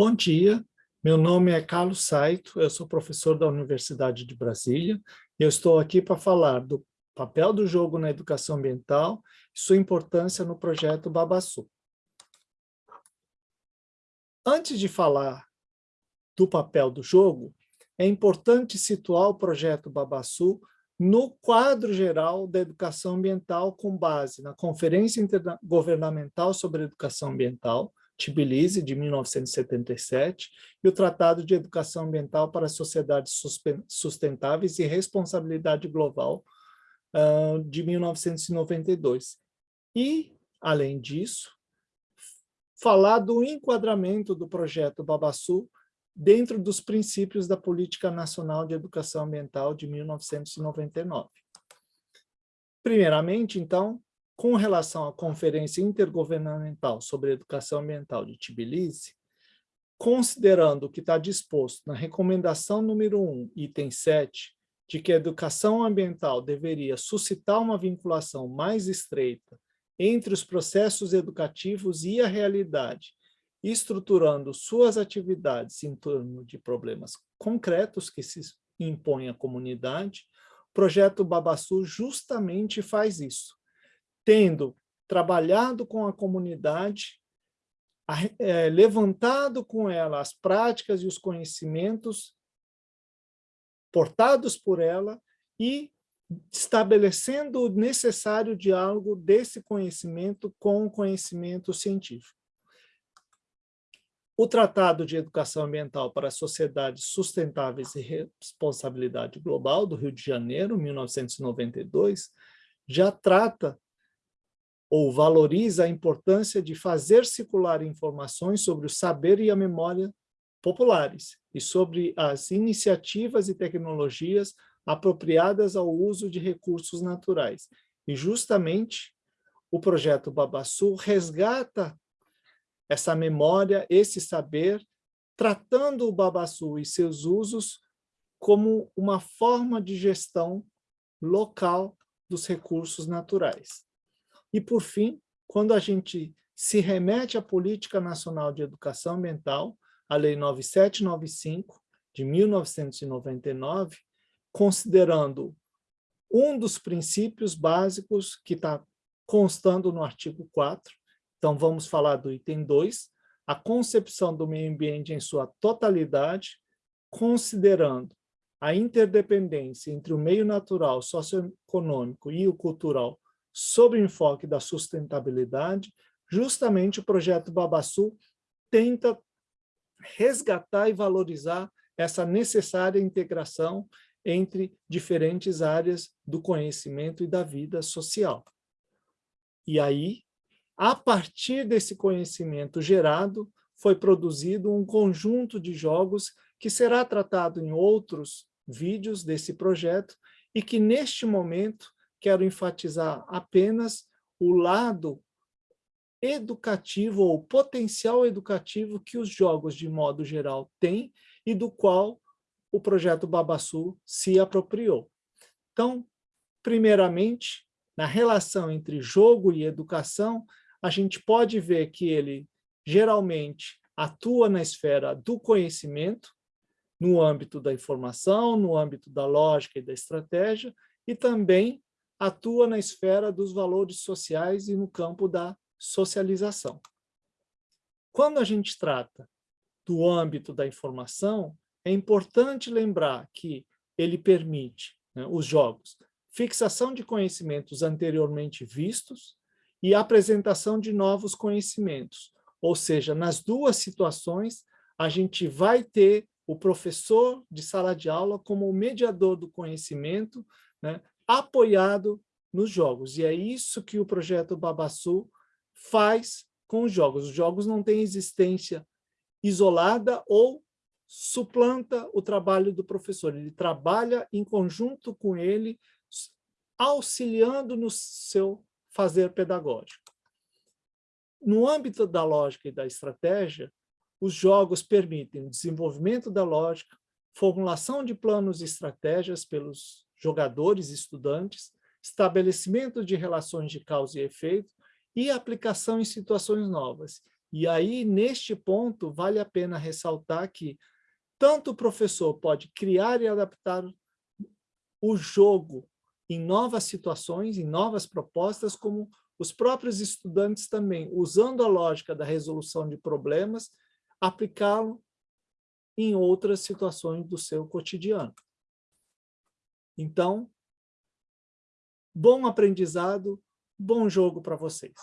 Bom dia, meu nome é Carlos Saito, eu sou professor da Universidade de Brasília e eu estou aqui para falar do papel do jogo na educação ambiental e sua importância no projeto Babassu. Antes de falar do papel do jogo, é importante situar o projeto Babassu no quadro geral da educação ambiental com base na Conferência Intergovernamental sobre Educação Ambiental, Tbilisi, de 1977, e o Tratado de Educação Ambiental para Sociedades Sustentáveis e Responsabilidade Global, uh, de 1992. E, além disso, falar do enquadramento do projeto Babassu dentro dos princípios da Política Nacional de Educação Ambiental de 1999. Primeiramente, então, com relação à Conferência Intergovernamental sobre Educação Ambiental de Tbilisi, considerando o que está disposto na recomendação número 1, item 7, de que a educação ambiental deveria suscitar uma vinculação mais estreita entre os processos educativos e a realidade, estruturando suas atividades em torno de problemas concretos que se impõem à comunidade, o projeto Babassu justamente faz isso tendo trabalhado com a comunidade, é, levantado com ela as práticas e os conhecimentos portados por ela e estabelecendo o necessário diálogo desse conhecimento com o conhecimento científico. O Tratado de Educação Ambiental para Sociedades Sustentáveis e Responsabilidade Global, do Rio de Janeiro, 1992, já trata ou valoriza a importância de fazer circular informações sobre o saber e a memória populares e sobre as iniciativas e tecnologias apropriadas ao uso de recursos naturais. E justamente o projeto Babassu resgata essa memória, esse saber, tratando o Babassu e seus usos como uma forma de gestão local dos recursos naturais. E, por fim, quando a gente se remete à Política Nacional de Educação Ambiental, a Lei 9795, de 1999, considerando um dos princípios básicos que está constando no artigo 4, então vamos falar do item 2, a concepção do meio ambiente em sua totalidade, considerando a interdependência entre o meio natural, socioeconômico e o cultural sob o enfoque da sustentabilidade, justamente o projeto Babassu tenta resgatar e valorizar essa necessária integração entre diferentes áreas do conhecimento e da vida social. E aí, a partir desse conhecimento gerado, foi produzido um conjunto de jogos que será tratado em outros vídeos desse projeto e que, neste momento, quero enfatizar apenas o lado educativo ou potencial educativo que os jogos, de modo geral, têm e do qual o projeto Babassu se apropriou. Então, primeiramente, na relação entre jogo e educação, a gente pode ver que ele geralmente atua na esfera do conhecimento, no âmbito da informação, no âmbito da lógica e da estratégia, e também atua na esfera dos valores sociais e no campo da socialização. Quando a gente trata do âmbito da informação, é importante lembrar que ele permite, né, os jogos, fixação de conhecimentos anteriormente vistos e apresentação de novos conhecimentos. Ou seja, nas duas situações, a gente vai ter o professor de sala de aula como o mediador do conhecimento, né, apoiado nos jogos. E é isso que o projeto Babassu faz com os jogos. Os jogos não têm existência isolada ou suplanta o trabalho do professor. Ele trabalha em conjunto com ele, auxiliando no seu fazer pedagógico. No âmbito da lógica e da estratégia, os jogos permitem o desenvolvimento da lógica, formulação de planos e estratégias pelos jogadores e estudantes, estabelecimento de relações de causa e efeito e aplicação em situações novas. E aí, neste ponto, vale a pena ressaltar que tanto o professor pode criar e adaptar o jogo em novas situações, em novas propostas, como os próprios estudantes também, usando a lógica da resolução de problemas, aplicá-lo em outras situações do seu cotidiano. Então, bom aprendizado, bom jogo para vocês.